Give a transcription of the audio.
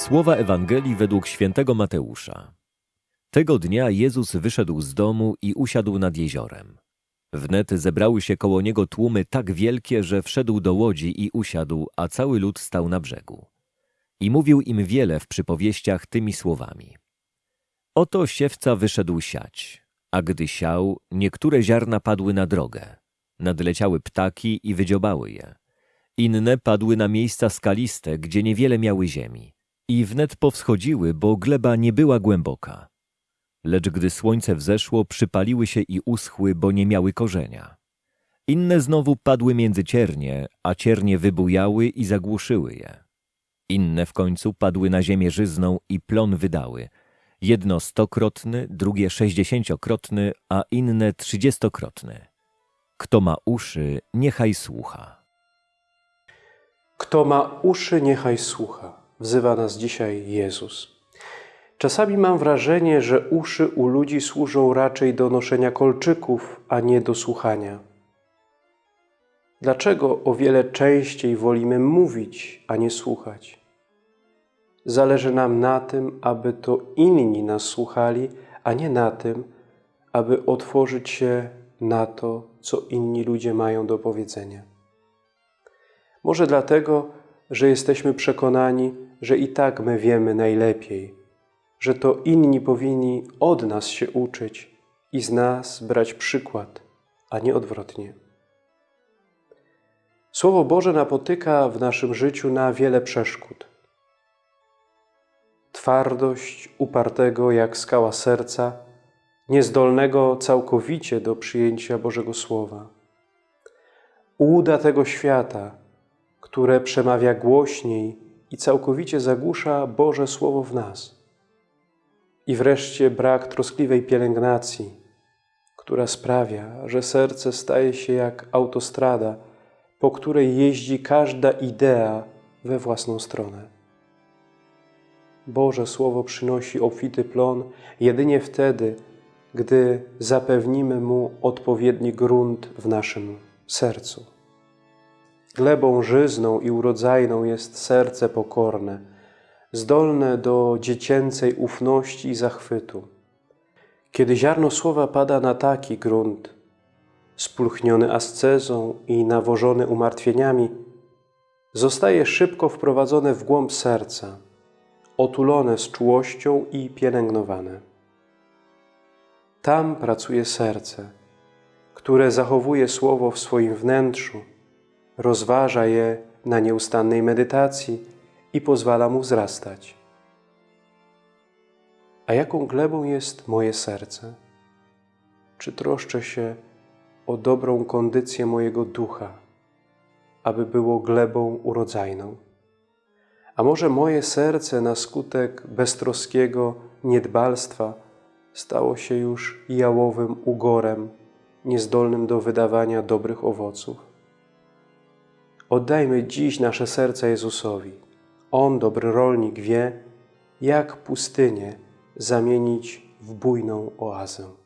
Słowa Ewangelii według świętego Mateusza. Tego dnia Jezus wyszedł z domu i usiadł nad jeziorem. Wnet zebrały się koło niego tłumy tak wielkie, że wszedł do łodzi i usiadł, a cały lud stał na brzegu. I mówił im wiele w przypowieściach tymi słowami. Oto siewca wyszedł siać, a gdy siał, niektóre ziarna padły na drogę. Nadleciały ptaki i wydziobały je. Inne padły na miejsca skaliste, gdzie niewiele miały ziemi. I wnet powschodziły, bo gleba nie była głęboka. Lecz gdy słońce wzeszło, przypaliły się i uschły, bo nie miały korzenia. Inne znowu padły między ciernie, a ciernie wybujały i zagłuszyły je. Inne w końcu padły na ziemię żyzną i plon wydały. Jedno stokrotny, drugie sześćdziesięciokrotny, a inne trzydziestokrotny. Kto ma uszy, niechaj słucha. Kto ma uszy, niechaj słucha. Wzywa nas dzisiaj Jezus. Czasami mam wrażenie, że uszy u ludzi służą raczej do noszenia kolczyków, a nie do słuchania. Dlaczego o wiele częściej wolimy mówić, a nie słuchać? Zależy nam na tym, aby to inni nas słuchali, a nie na tym, aby otworzyć się na to, co inni ludzie mają do powiedzenia. Może dlatego, że jesteśmy przekonani, że i tak my wiemy najlepiej, że to inni powinni od nas się uczyć i z nas brać przykład, a nie odwrotnie. Słowo Boże napotyka w naszym życiu na wiele przeszkód. Twardość upartego jak skała serca, niezdolnego całkowicie do przyjęcia Bożego Słowa. Ułuda tego świata, które przemawia głośniej i całkowicie zagłusza Boże Słowo w nas. I wreszcie brak troskliwej pielęgnacji, która sprawia, że serce staje się jak autostrada, po której jeździ każda idea we własną stronę. Boże Słowo przynosi obfity plon jedynie wtedy, gdy zapewnimy Mu odpowiedni grunt w naszym sercu. Glebą żyzną i urodzajną jest serce pokorne, zdolne do dziecięcej ufności i zachwytu. Kiedy ziarno słowa pada na taki grunt, spulchniony ascezą i nawożony umartwieniami, zostaje szybko wprowadzone w głąb serca, otulone z czułością i pielęgnowane. Tam pracuje serce, które zachowuje słowo w swoim wnętrzu, rozważa je na nieustannej medytacji i pozwala mu wzrastać. A jaką glebą jest moje serce? Czy troszczę się o dobrą kondycję mojego ducha, aby było glebą urodzajną? A może moje serce na skutek beztroskiego niedbalstwa stało się już jałowym ugorem, niezdolnym do wydawania dobrych owoców? Oddajmy dziś nasze serca Jezusowi. On, dobry rolnik, wie, jak pustynię zamienić w bujną oazę.